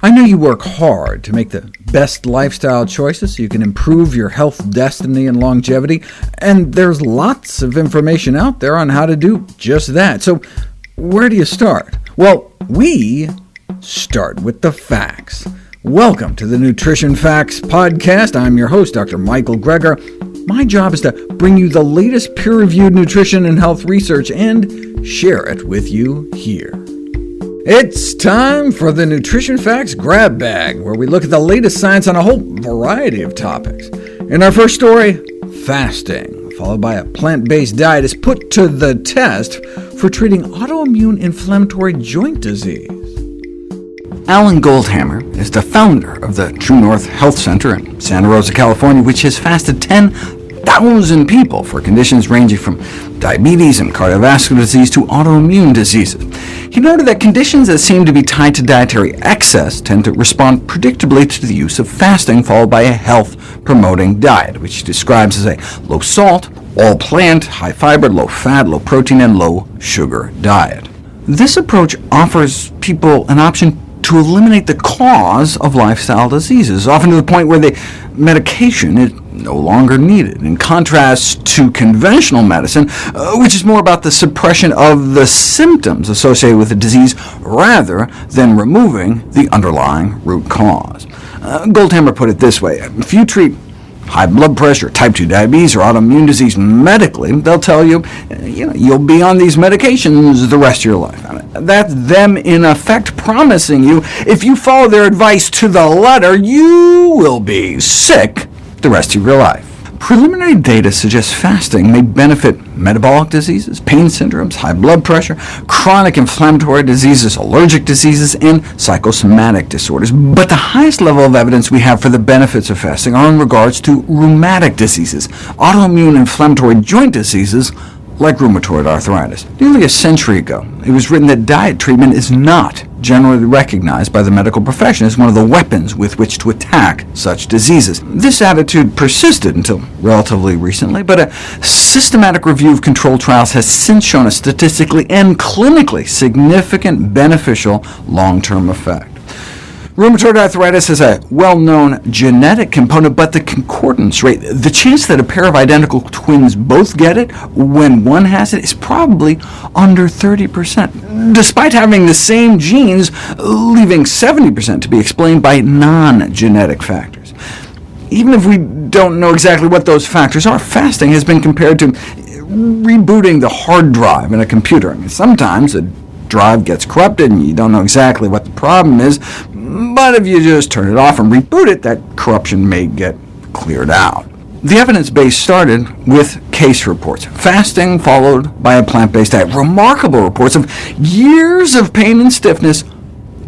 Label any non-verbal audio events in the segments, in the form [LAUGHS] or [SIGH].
I know you work hard to make the best lifestyle choices so you can improve your health destiny and longevity, and there's lots of information out there on how to do just that. So where do you start? Well, we start with the facts. Welcome to the Nutrition Facts Podcast. I'm your host, Dr. Michael Greger. My job is to bring you the latest peer-reviewed nutrition and health research and share it with you here. It's time for the Nutrition Facts Grab Bag, where we look at the latest science on a whole variety of topics. In our first story, fasting, followed by a plant-based diet, is put to the test for treating autoimmune inflammatory joint disease. Alan Goldhamer is the founder of the True North Health Center in Santa Rosa, California, which has fasted 10,000 people for conditions ranging from diabetes and cardiovascular disease to autoimmune diseases. He noted that conditions that seem to be tied to dietary excess tend to respond predictably to the use of fasting, followed by a health-promoting diet, which he describes as a low-salt, all-plant, high-fiber, low-fat, low-protein, and low-sugar diet. This approach offers people an option to eliminate the cause of lifestyle diseases, often to the point where the medication no longer needed, in contrast to conventional medicine, uh, which is more about the suppression of the symptoms associated with the disease rather than removing the underlying root cause. Uh, Goldhamer put it this way, if you treat high blood pressure, type 2 diabetes, or autoimmune disease medically, they'll tell you, you know, you'll be on these medications the rest of your life. That's them, in effect, promising you, if you follow their advice to the letter, you will be sick the rest of your life. Preliminary data suggests fasting may benefit metabolic diseases, pain syndromes, high blood pressure, chronic inflammatory diseases, allergic diseases, and psychosomatic disorders. But the highest level of evidence we have for the benefits of fasting are in regards to rheumatic diseases, autoimmune inflammatory joint diseases, like rheumatoid arthritis. Nearly a century ago, it was written that diet treatment is not generally recognized by the medical profession as one of the weapons with which to attack such diseases. This attitude persisted until relatively recently, but a systematic review of controlled trials has since shown a statistically and clinically significant beneficial long-term effect. Rheumatoid arthritis has a well-known genetic component, but the concordance rate, the chance that a pair of identical twins both get it when one has it, is probably under 30%, despite having the same genes, leaving 70% to be explained by non-genetic factors. Even if we don't know exactly what those factors are, fasting has been compared to rebooting the hard drive in a computer. I mean, sometimes a drive gets corrupted, and you don't know exactly what the problem is, but if you just turn it off and reboot it, that corruption may get cleared out. The evidence base started with case reports, fasting followed by a plant-based diet. Remarkable reports of years of pain and stiffness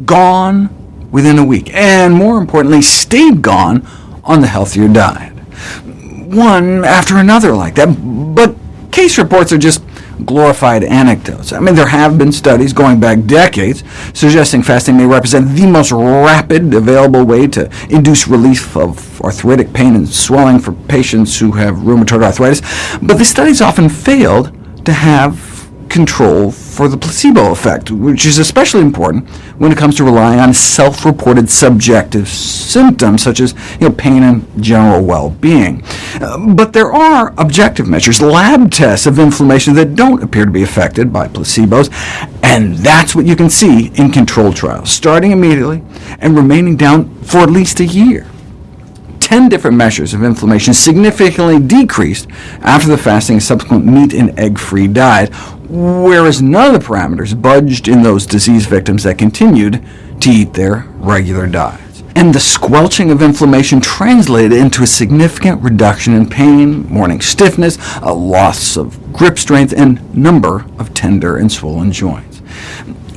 gone within a week, and more importantly, stayed gone on the healthier diet. One after another like that, but case reports are just glorified anecdotes. I mean, there have been studies going back decades suggesting fasting may represent the most rapid available way to induce relief of arthritic pain and swelling for patients who have rheumatoid arthritis, but the studies often failed to have control for the placebo effect, which is especially important when it comes to relying on self-reported subjective symptoms, such as you know, pain and general well-being. But there are objective measures, lab tests of inflammation that don't appear to be affected by placebos, and that's what you can see in controlled trials, starting immediately and remaining down for at least a year. 10 different measures of inflammation significantly decreased after the fasting and subsequent meat and egg-free diet, whereas none of the parameters budged in those disease victims that continued to eat their regular diets. And the squelching of inflammation translated into a significant reduction in pain, morning stiffness, a loss of grip strength, and number of tender and swollen joints.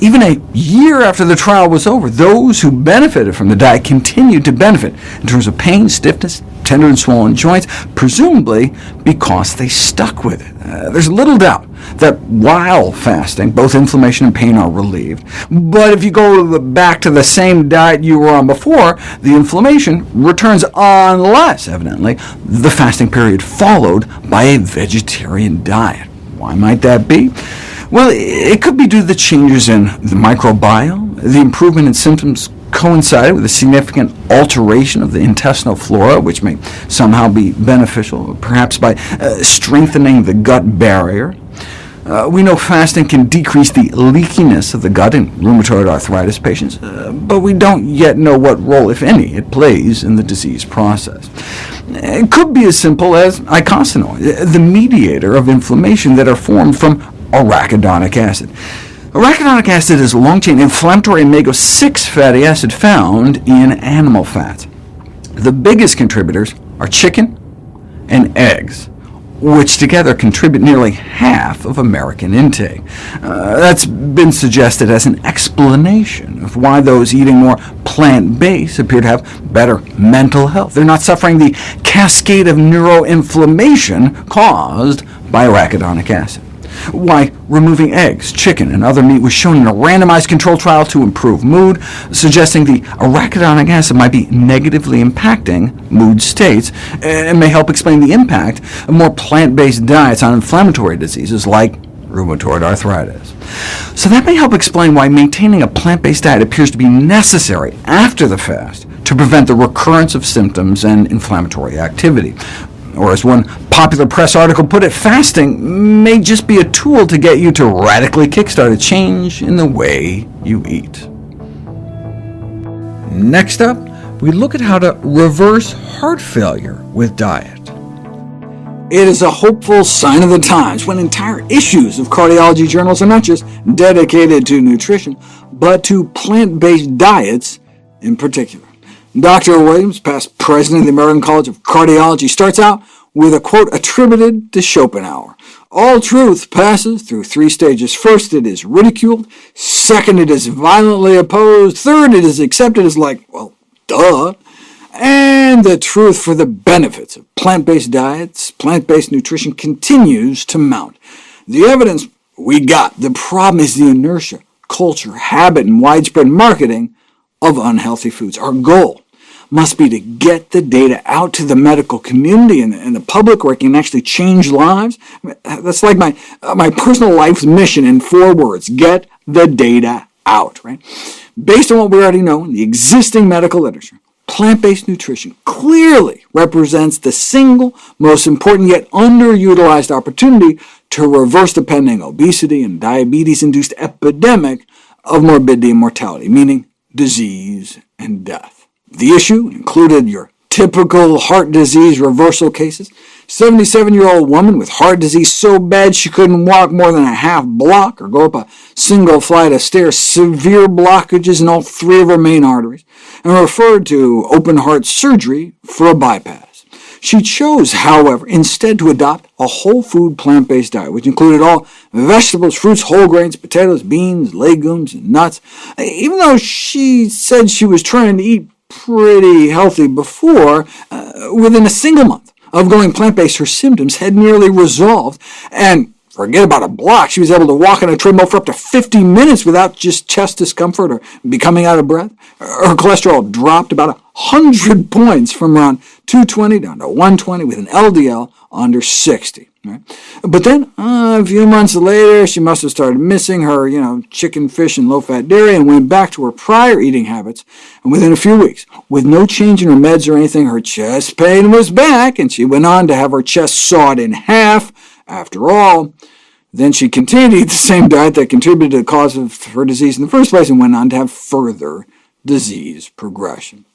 Even a year after the trial was over, those who benefited from the diet continued to benefit in terms of pain, stiffness, tender and swollen joints, presumably because they stuck with it. Uh, there's little doubt that while fasting, both inflammation and pain are relieved. But if you go back to the same diet you were on before, the inflammation returns unless, evidently, the fasting period followed by a vegetarian diet. Why might that be? Well, it could be due to the changes in the microbiome, the improvement in symptoms coincided with a significant alteration of the intestinal flora, which may somehow be beneficial, perhaps by uh, strengthening the gut barrier. Uh, we know fasting can decrease the leakiness of the gut in rheumatoid arthritis patients, uh, but we don't yet know what role, if any, it plays in the disease process. It could be as simple as eicosanoids, the mediator of inflammation that are formed from arachidonic acid. Arachidonic acid is a long-chain inflammatory omega-6 fatty acid found in animal fats. The biggest contributors are chicken and eggs which together contribute nearly half of American intake. Uh, that's been suggested as an explanation of why those eating more plant-based appear to have better mental health. They're not suffering the cascade of neuroinflammation caused by arachidonic acid why removing eggs, chicken, and other meat was shown in a randomized controlled trial to improve mood, suggesting the arachidonic acid might be negatively impacting mood states, and may help explain the impact of more plant-based diets on inflammatory diseases like rheumatoid arthritis. So that may help explain why maintaining a plant-based diet appears to be necessary after the fast to prevent the recurrence of symptoms and inflammatory activity. Or as one popular press article put it, fasting may just be a tool to get you to radically kickstart a change in the way you eat. Next up, we look at how to reverse heart failure with diet. It is a hopeful sign of the times when entire issues of cardiology journals are not just dedicated to nutrition, but to plant-based diets in particular. Dr. Williams, past president of the American College of Cardiology, starts out with a quote attributed to Schopenhauer. All truth passes through three stages. First, it is ridiculed. Second, it is violently opposed. Third, it is accepted as like, well, duh. And the truth for the benefits of plant-based diets, plant-based nutrition continues to mount. The evidence we got. The problem is the inertia, culture, habit, and widespread marketing of unhealthy foods. Our goal must be to get the data out to the medical community and, and the public where it can actually change lives. That's like my, uh, my personal life's mission in four words, get the data out. Right? Based on what we already know in the existing medical literature, plant-based nutrition clearly represents the single most important yet underutilized opportunity to reverse the pending obesity and diabetes-induced epidemic of morbidity and mortality, meaning disease and death. The issue included your typical heart disease reversal cases. 77-year-old woman with heart disease so bad she couldn't walk more than a half block or go up a single flight of stairs, severe blockages in all three of her main arteries, and referred to open heart surgery for a bypass. She chose, however, instead to adopt a whole food plant-based diet, which included all vegetables, fruits, whole grains, potatoes, beans, legumes, and nuts. Even though she said she was trying to eat pretty healthy before, uh, within a single month of going plant-based, her symptoms had nearly resolved, and forget about a block, she was able to walk on a treadmill for up to 50 minutes without just chest discomfort or becoming out of breath. Her cholesterol dropped about 100 points from around 220 down to 120 with an LDL under 60. But then, uh, a few months later, she must have started missing her you know, chicken, fish, and low-fat dairy and went back to her prior eating habits. And within a few weeks, with no change in her meds or anything, her chest pain was back, and she went on to have her chest sawed in half. After all, then she continued to eat the same diet that contributed to the cause of her disease in the first place and went on to have further disease progression.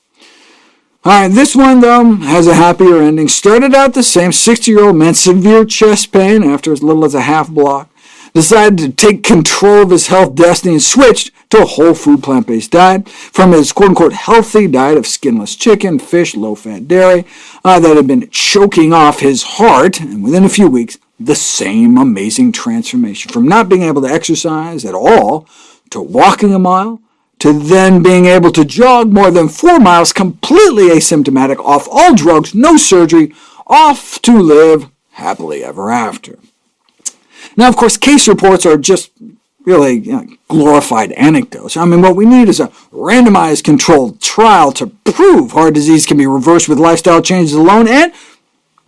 All right, this one, though, has a happier ending. Started out the same 60-year-old man, severe chest pain after as little as a half block. Decided to take control of his health destiny and switched to a whole food plant-based diet from his quote-unquote healthy diet of skinless chicken, fish, low-fat dairy uh, that had been choking off his heart, and within a few weeks, the same amazing transformation from not being able to exercise at all to walking a mile to then being able to jog more than four miles completely asymptomatic, off all drugs, no surgery, off to live happily ever after. Now, of course, case reports are just really you know, glorified anecdotes. I mean, what we need is a randomized controlled trial to prove heart disease can be reversed with lifestyle changes alone, and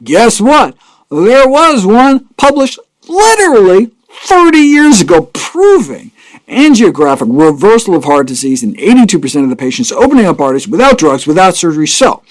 guess what? There was one published literally 30 years ago proving angiographic reversal of heart disease in 82% of the patients, opening up arteries without drugs, without surgery. So,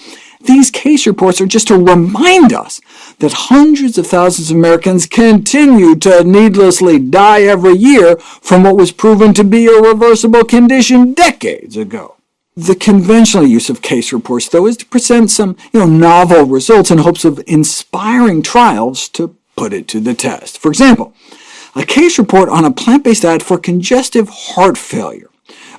these case reports are just to remind us that hundreds of thousands of Americans continue to needlessly die every year from what was proven to be a reversible condition decades ago. The conventional use of case reports, though, is to present some you know, novel results in hopes of inspiring trials to put it to the test. For example, a case report on a plant-based diet for congestive heart failure.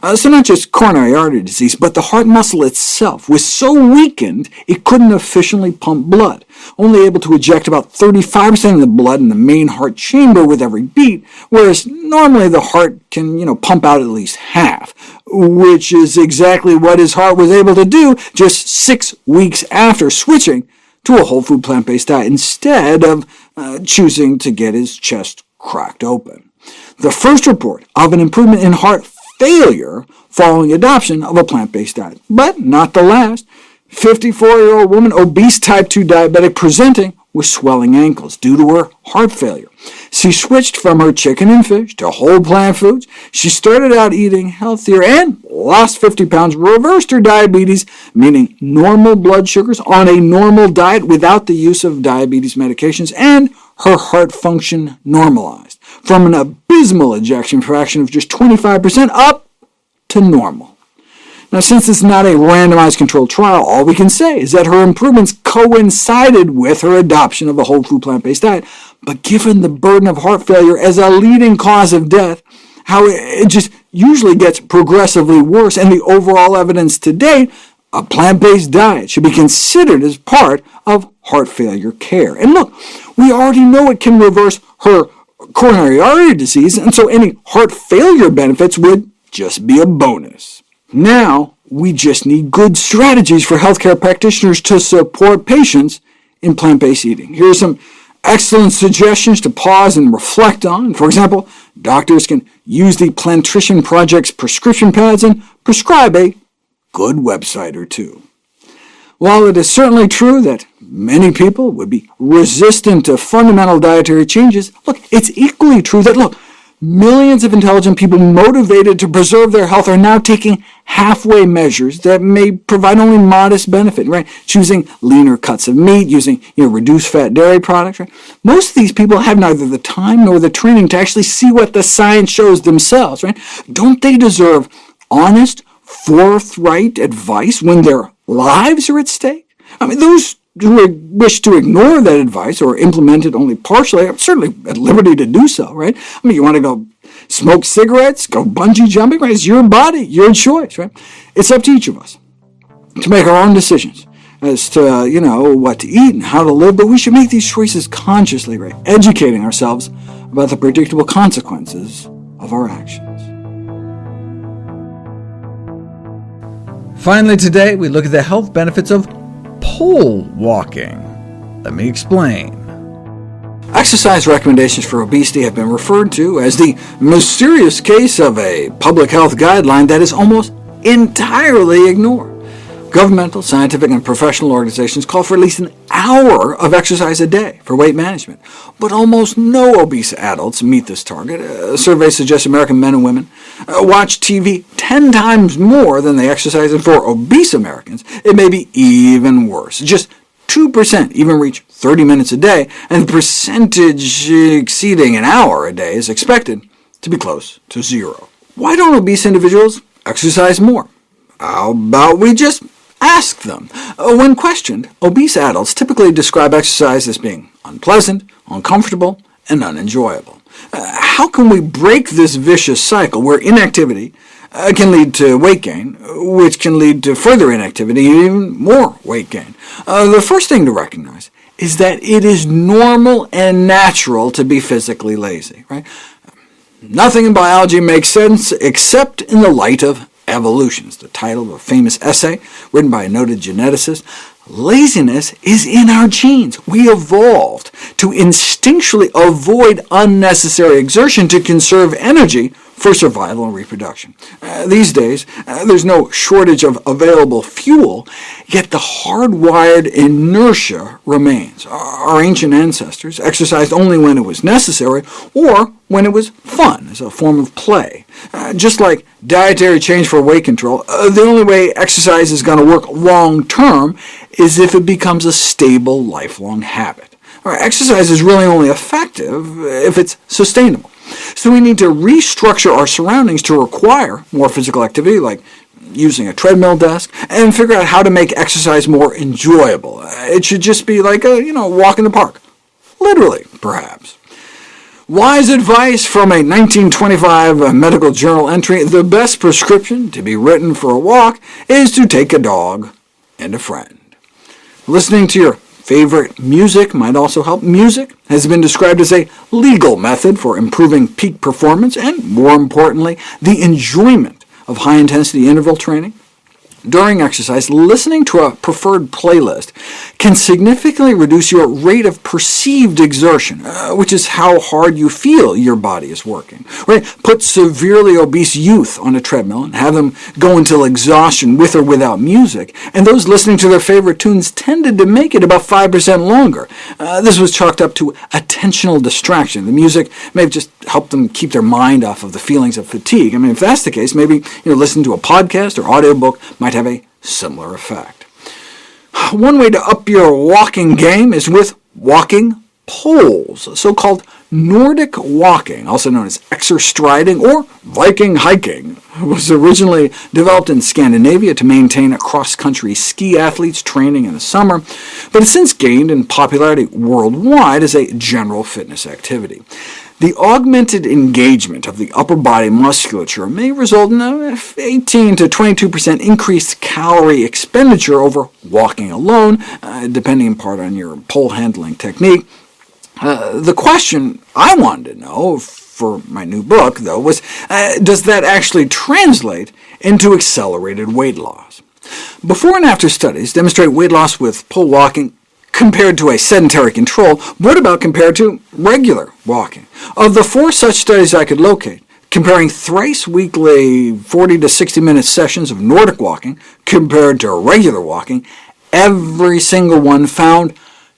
Uh, so not just coronary artery disease, but the heart muscle itself was so weakened it couldn't efficiently pump blood, only able to eject about 35% of the blood in the main heart chamber with every beat, whereas normally the heart can you know, pump out at least half, which is exactly what his heart was able to do just six weeks after switching to a whole food plant-based diet instead of uh, choosing to get his chest cracked open. The first report of an improvement in heart failure following adoption of a plant-based diet, but not the last. 54-year-old woman, obese type 2 diabetic, presenting with swelling ankles due to her heart failure. She switched from her chicken and fish to whole plant foods. She started out eating healthier and lost 50 pounds, reversed her diabetes, meaning normal blood sugars on a normal diet without the use of diabetes medications, and her heart function normalized from an abysmal ejection fraction of just 25% up to normal. Now, since it's not a randomized controlled trial, all we can say is that her improvements coincided with her adoption of a whole food plant-based diet, but given the burden of heart failure as a leading cause of death, how it just usually gets progressively worse, and the overall evidence to date, a plant-based diet should be considered as part of heart failure care. And look, we already know it can reverse her coronary artery disease, and so any heart failure benefits would just be a bonus. Now, we just need good strategies for healthcare practitioners to support patients in plant-based eating. Here are some excellent suggestions to pause and reflect on. For example, doctors can use the Plantrition Project's prescription pads and prescribe a good website or two. While it is certainly true that many people would be resistant to fundamental dietary changes, look, it's equally true that, look, Millions of intelligent people motivated to preserve their health are now taking halfway measures that may provide only modest benefit, right? Choosing leaner cuts of meat, using you know, reduced fat dairy products. Right? Most of these people have neither the time nor the training to actually see what the science shows themselves. Right? Don't they deserve honest, forthright advice when their lives are at stake? I mean, those who wish to ignore that advice or implement it only partially are certainly at liberty to do so, right? I mean, you want to go smoke cigarettes, go bungee jumping, right? It's your body, your choice, right? It's up to each of us to make our own decisions as to, you know, what to eat and how to live, but we should make these choices consciously, right? Educating ourselves about the predictable consequences of our actions. Finally today, we look at the health benefits of pole walking. Let me explain. Exercise recommendations for obesity have been referred to as the mysterious case of a public health guideline that is almost entirely ignored. Governmental, scientific, and professional organizations call for at least an hour of exercise a day for weight management, but almost no obese adults meet this target. A survey suggests American men and women uh, watch TV 10 times more than they exercise, and for obese Americans, it may be even worse. Just 2% even reach 30 minutes a day, and the percentage exceeding an hour a day is expected to be close to zero. Why don't obese individuals exercise more? How about we just Ask them. Uh, when questioned, obese adults typically describe exercise as being unpleasant, uncomfortable, and unenjoyable. Uh, how can we break this vicious cycle where inactivity uh, can lead to weight gain, which can lead to further inactivity and even more weight gain? Uh, the first thing to recognize is that it is normal and natural to be physically lazy. Right? Nothing in biology makes sense except in the light of Evolution is the title of a famous essay written by a noted geneticist. Laziness is in our genes. We evolved to instinctually avoid unnecessary exertion to conserve energy for survival and reproduction. Uh, these days, uh, there's no shortage of available fuel, yet the hardwired inertia remains. Our ancient ancestors exercised only when it was necessary, or when it was fun, as a form of play. Uh, just like dietary change for weight control, uh, the only way exercise is going to work long-term is if it becomes a stable, lifelong habit. exercise is really only effective if it's sustainable. So we need to restructure our surroundings to require more physical activity, like using a treadmill desk, and figure out how to make exercise more enjoyable. It should just be like a you know, walk in the park. Literally, perhaps. Wise advice from a 1925 medical journal entry, the best prescription to be written for a walk is to take a dog and a friend. Listening to your Favorite music might also help. Music has been described as a legal method for improving peak performance and, more importantly, the enjoyment of high-intensity interval training. During exercise, listening to a preferred playlist can significantly reduce your rate of perceived exertion, uh, which is how hard you feel your body is working. Right? Put severely obese youth on a treadmill and have them go until exhaustion with or without music, and those listening to their favorite tunes tended to make it about 5% longer. Uh, this was chalked up to attentional distraction. The music may have just helped them keep their mind off of the feelings of fatigue. I mean, if that's the case, maybe you know, listening to a podcast or audiobook might might have a similar effect. One way to up your walking game is with walking poles, so-called Nordic walking, also known as exerstriding or Viking hiking, was originally developed in Scandinavia to maintain cross-country ski athletes training in the summer, but has since gained in popularity worldwide as a general fitness activity. The augmented engagement of the upper body musculature may result in an 18 to 22% increased calorie expenditure over walking alone, uh, depending in part on your pole handling technique. Uh, the question I wanted to know for my new book, though, was uh, does that actually translate into accelerated weight loss? Before and after studies demonstrate weight loss with pole walking compared to a sedentary control, what about compared to regular walking? Of the four such studies I could locate, comparing thrice weekly 40 to 60 minute sessions of Nordic walking compared to regular walking, every single one found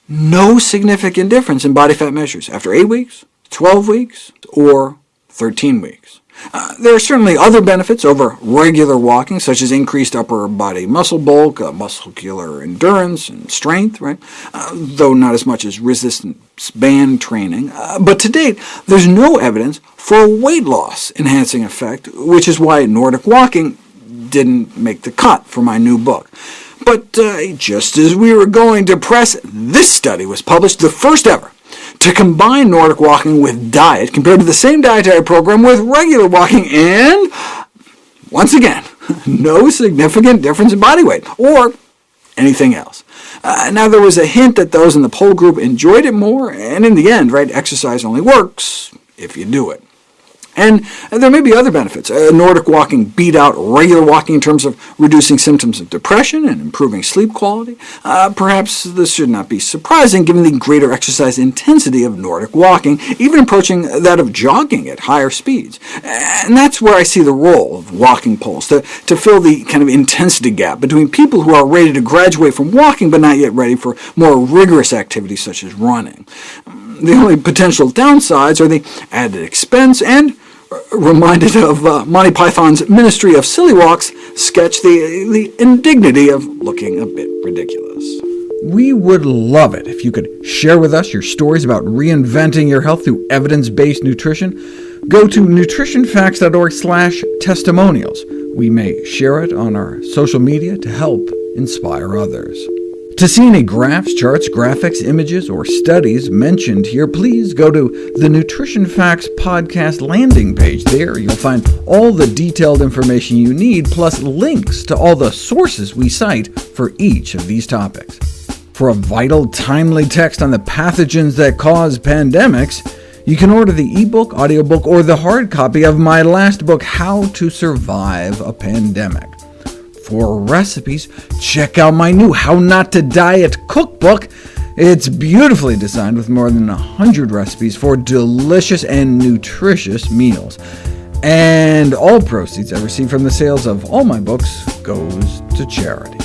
no significant difference in body fat measures after 8 weeks, 12 weeks, or 13 weeks. Uh, there are certainly other benefits over regular walking, such as increased upper body muscle bulk, uh, muscular endurance, and strength, right? Uh, though not as much as resistance band training. Uh, but to date, there's no evidence for a weight loss enhancing effect, which is why Nordic walking didn't make the cut for my new book. But uh, just as we were going to press, this study was published, the first ever, to combine Nordic walking with diet compared to the same dietary program with regular walking, and once again, [LAUGHS] no significant difference in body weight or anything else. Uh, now, there was a hint that those in the pole group enjoyed it more, and in the end, right, exercise only works if you do it. And there may be other benefits. Nordic walking beat out regular walking in terms of reducing symptoms of depression and improving sleep quality. Uh, perhaps this should not be surprising, given the greater exercise intensity of Nordic walking, even approaching that of jogging at higher speeds. And that's where I see the role of walking poles, to, to fill the kind of intensity gap between people who are ready to graduate from walking but not yet ready for more rigorous activities such as running. The only potential downsides are the added expense and reminded of uh, Monty Python's Ministry of Silly Walks sketch, the, the indignity of looking a bit ridiculous. We would love it if you could share with us your stories about reinventing your health through evidence-based nutrition. Go to nutritionfacts.org slash testimonials. We may share it on our social media to help inspire others. To see any graphs, charts, graphics, images, or studies mentioned here, please go to the Nutrition Facts podcast landing page. There you'll find all the detailed information you need, plus links to all the sources we cite for each of these topics. For a vital, timely text on the pathogens that cause pandemics, you can order the ebook, audiobook, or the hard copy of my last book, How to Survive a Pandemic. For recipes, check out my new How Not to Diet cookbook. It's beautifully designed with more than 100 recipes for delicious and nutritious meals. And all proceeds I receive from the sales of all my books goes to charity.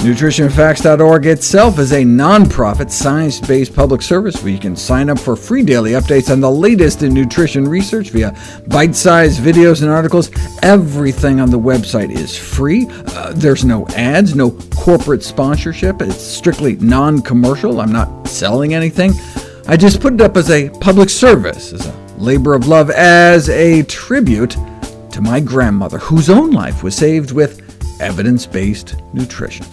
NutritionFacts.org itself is a nonprofit, science-based public service where you can sign up for free daily updates on the latest in nutrition research via bite-sized videos and articles. Everything on the website is free. Uh, there's no ads, no corporate sponsorship. It's strictly non-commercial. I'm not selling anything. I just put it up as a public service, as a labor of love, as a tribute to my grandmother, whose own life was saved with evidence-based nutrition.